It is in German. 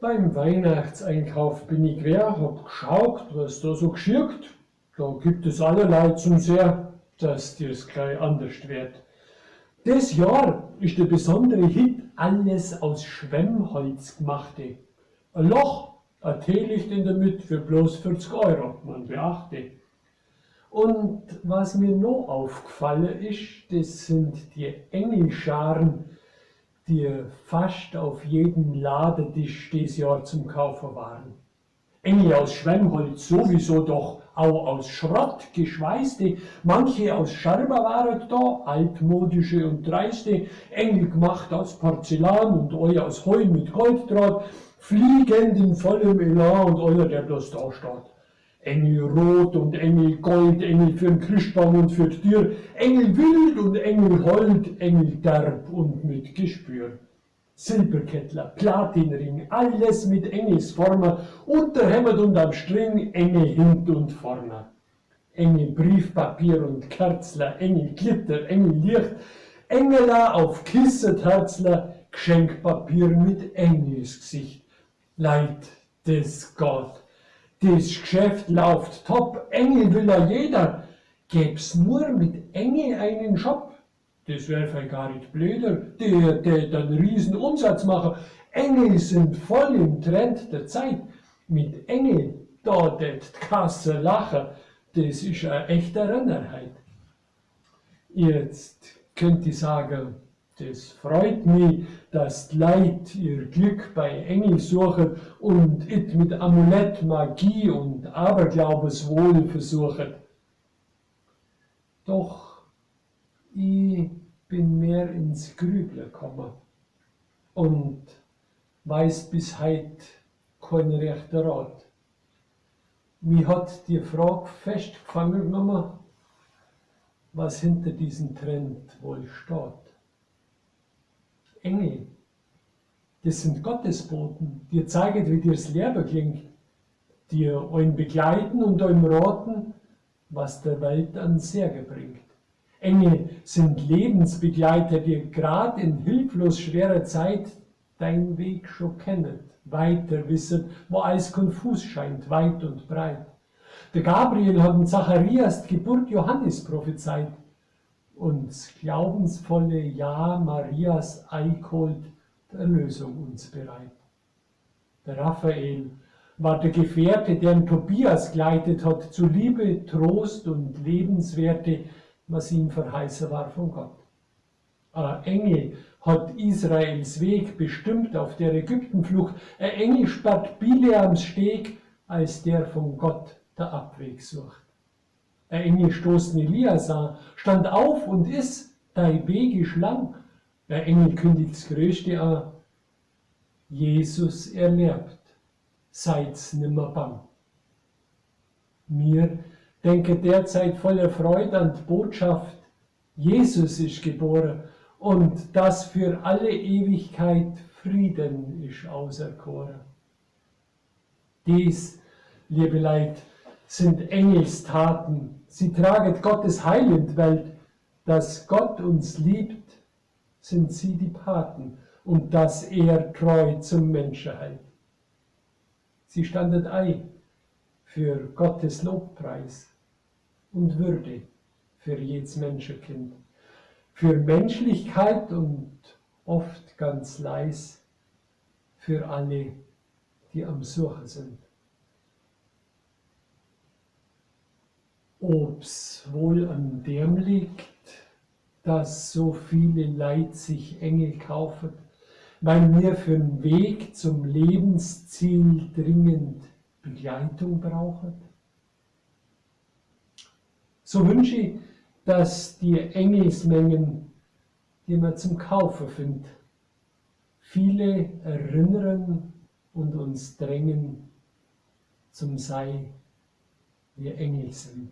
Beim Weihnachtseinkauf bin ich quer, hab geschaut, was da so geschirkt. Da gibt es allerlei zum Sehr, dass dir's gleich anders wird. Das Jahr ist der besondere Hit alles aus Schwemmholz gemachte. Ein Loch, ein Teelicht in der Mitte für bloß 40 Euro, man beachte. Und was mir noch aufgefallen ist, das sind die Engelscharen, die fast auf jedem Ladetisch dieses Jahr zum Kaufen waren. Engel aus Schwemmholz sowieso doch, auch aus Schrott geschweißte, manche aus Scherber waren da, altmodische und dreiste, Engel gemacht aus Porzellan und euer aus Heu mit Golddraht, fliegend in vollem Elan und euer, der bloß da steht. Engel rot und Engel gold, Engel für den Christbaum und für die Tür, Engel wild und Engel hold, Engel derb und mit Gespür. Silberkettler, Platinring, alles mit Engelsformer, unterhämmert und am String, Engel hint und vorne. Engel Briefpapier und Kerzler, Engel Glitter, Engel Licht, Engela auf Kisset Herzler, Geschenkpapier mit Engelsgesicht. Leid des Gott das Geschäft läuft top, Engel will ja jeder. Gäb's nur mit Engel einen Shop, das wäre vielleicht gar nicht blöder, der, der dann riesen Umsatz machen. Engel sind voll im Trend der Zeit. Mit Engel, da det Kasse lachen, das ist eine echte Rennerheit. Jetzt könnt ihr sagen, das freut mich, dass die Leute ihr Glück bei Engel suchen und it mit Amulett, Magie und Aberglaubeswohl versuchen. Doch ich bin mehr ins Grübeln gekommen und weiß bis heute keinen rechten Rat. Mir hat die Frage festgefangen genommen, was hinter diesem Trend wohl steht. Engel. Das sind Gottesboten, die zeigen, wie dir das Leben klingt, die euch begleiten und euch raten, was der Welt an Segen bringt. Engel sind Lebensbegleiter, die gerade in hilflos schwerer Zeit deinen Weg schon kennen, weiter wissen, wo alles konfus scheint, weit und breit. Der Gabriel hat in Zacharias die Geburt Johannes prophezeit und glaubensvolle Ja Marias eichholt der Erlösung uns bereit. Der Raphael war der Gefährte, deren Tobias gleitet hat, zu Liebe, Trost und Lebenswerte, was ihm verheißen war von Gott. Ein Engel hat Israels Weg bestimmt auf der Ägyptenflucht. Ein Engel sperrt Bileams Steg, als der von Gott der Abweg sucht. Ein Engel stoßt Elias an, stand auf und ist, dein Weg ist lang. Der Engel kündigt das Größte an, Jesus erlebt, seid's nimmer bang. Mir denke derzeit voller Freude an die Botschaft, Jesus ist geboren und dass für alle Ewigkeit Frieden ist auserkoren. Dies, liebe Leid, sind Engelstaten, Sie traget Gottes Heil in die Welt. Dass Gott uns liebt, sind sie die Paten und dass er treu zum Menschen hält. Sie standet ei für Gottes Lobpreis und Würde für jedes Menschenkind, für Menschlichkeit und oft ganz leis für alle, die am Suchen sind. Ob's wohl an dem liegt, dass so viele Leid sich Engel kaufen, weil wir für den Weg zum Lebensziel dringend Begleitung brauchen? So wünsche ich, dass die Engelsmengen, die man zum Kaufen findet, viele erinnern und uns drängen zum Sei, wir Engel sind.